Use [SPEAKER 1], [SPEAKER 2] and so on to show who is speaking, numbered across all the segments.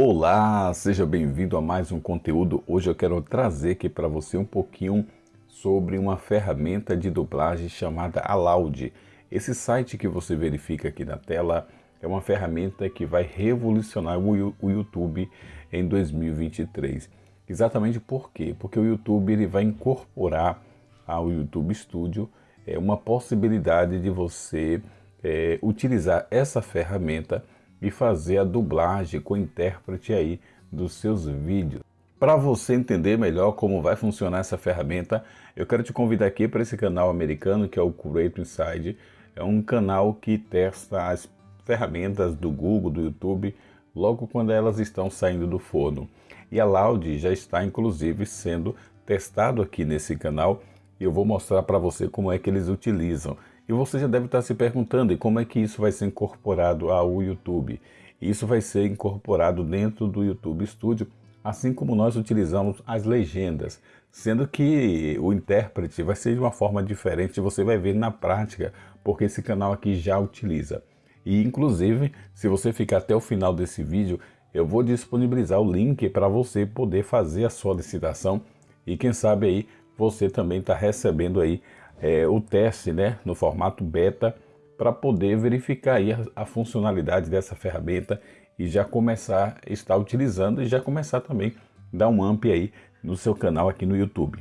[SPEAKER 1] Olá, seja bem-vindo a mais um conteúdo. Hoje eu quero trazer aqui para você um pouquinho sobre uma ferramenta de dublagem chamada Aloud. Esse site que você verifica aqui na tela é uma ferramenta que vai revolucionar o YouTube em 2023. Exatamente por quê? Porque o YouTube ele vai incorporar ao YouTube Studio é, uma possibilidade de você é, utilizar essa ferramenta e fazer a dublagem com o intérprete aí dos seus vídeos. Para você entender melhor como vai funcionar essa ferramenta, eu quero te convidar aqui para esse canal americano que é o Creator Inside. É um canal que testa as ferramentas do Google, do YouTube, logo quando elas estão saindo do forno. E a Loud já está inclusive sendo testado aqui nesse canal e eu vou mostrar para você como é que eles utilizam. E você já deve estar se perguntando, como é que isso vai ser incorporado ao YouTube? Isso vai ser incorporado dentro do YouTube Studio, assim como nós utilizamos as legendas, sendo que o intérprete vai ser de uma forma diferente, você vai ver na prática, porque esse canal aqui já utiliza. E inclusive, se você ficar até o final desse vídeo, eu vou disponibilizar o link para você poder fazer a solicitação e quem sabe aí você também está recebendo aí é, o teste né, no formato beta para poder verificar aí a, a, funcionalidade dessa ferramenta e já começar a estar utilizando e já começar também a dar um amp aí no seu canal aqui no YouTube.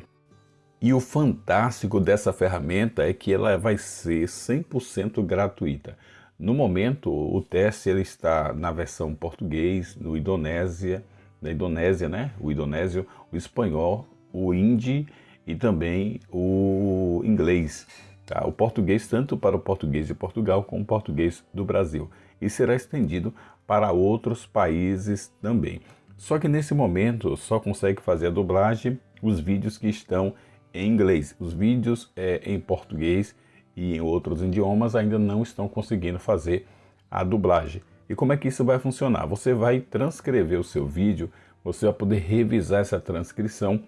[SPEAKER 1] E o fantástico dessa ferramenta é que ela vai ser 100% gratuita. No momento, o teste ele está na versão português, no Indonésia, da Indonésia, né? O indonésio, o espanhol, o hindi e também o inglês. Tá? O português tanto para o português de Portugal como o português do Brasil. E será estendido para outros países também. Só que nesse momento só consegue fazer a dublagem os vídeos que estão em inglês. Os vídeos é, em português e em outros idiomas ainda não estão conseguindo fazer a dublagem. E como é que isso vai funcionar? Você vai transcrever o seu vídeo, você vai poder revisar essa transcrição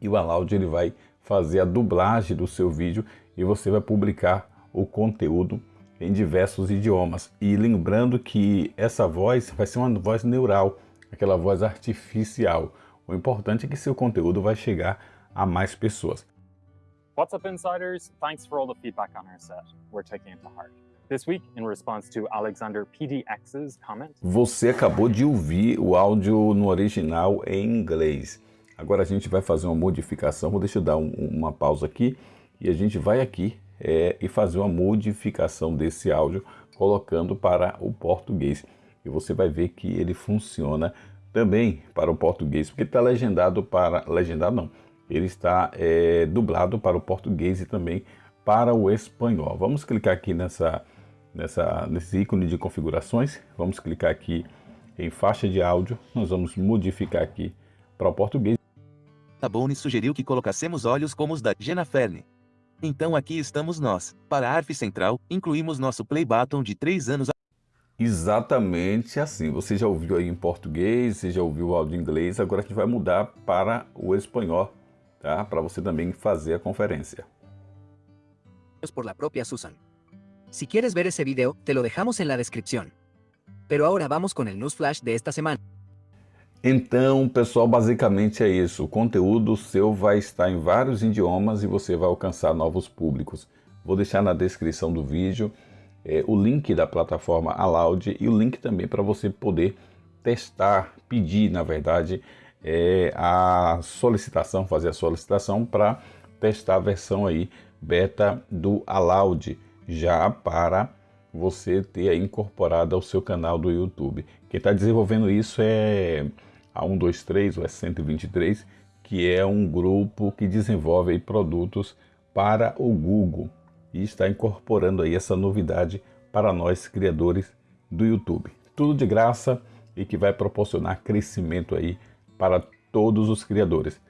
[SPEAKER 1] e o Aloud ele vai fazer a dublagem do seu vídeo e você vai publicar o conteúdo em diversos idiomas. E lembrando que essa voz vai ser uma voz neural, aquela voz artificial. O importante é que seu conteúdo vai chegar a mais pessoas.
[SPEAKER 2] What's up, insiders? Thanks for all the feedback on our set. We're taking it to heart. This week, in response to Alexander PDX's comment...
[SPEAKER 1] Você acabou de ouvir o áudio no original em inglês. Agora a gente vai fazer uma modificação, vou deixar eu dar um, uma pausa aqui e a gente vai aqui é, e fazer uma modificação desse áudio colocando para o português. E você vai ver que ele funciona também para o português, porque está legendado para... legendado não, ele está é, dublado para o português e também para o espanhol. Vamos clicar aqui nessa, nessa, nesse ícone de configurações, vamos clicar aqui em faixa de áudio, nós vamos modificar aqui para o português.
[SPEAKER 3] Tabone sugeriu que colocássemos olhos como os da Jenna Ferne. Então aqui estamos nós. Para a ARF Central, incluímos nosso play button de 3 anos
[SPEAKER 1] Exatamente assim. Você já ouviu aí em português, você já ouviu o áudio em inglês, agora a gente vai mudar para o espanhol, tá? Para você também fazer a conferência.
[SPEAKER 4] Por la propia Susan. Si quieres ver ese video, te lo dejamos en la descripción. Pero ahora vamos con el news flash de esta semana.
[SPEAKER 1] Então, pessoal, basicamente é isso. O conteúdo seu vai estar em vários idiomas e você vai alcançar novos públicos. Vou deixar na descrição do vídeo é, o link da plataforma Aloud e o link também para você poder testar, pedir, na verdade, é, a solicitação, fazer a solicitação para testar a versão aí beta do Aloud já para você ter incorporado ao seu canal do YouTube. Quem está desenvolvendo isso é a 123 ou S123, que é um grupo que desenvolve produtos para o Google e está incorporando aí essa novidade para nós criadores do YouTube. Tudo de graça e que vai proporcionar crescimento aí para todos os criadores.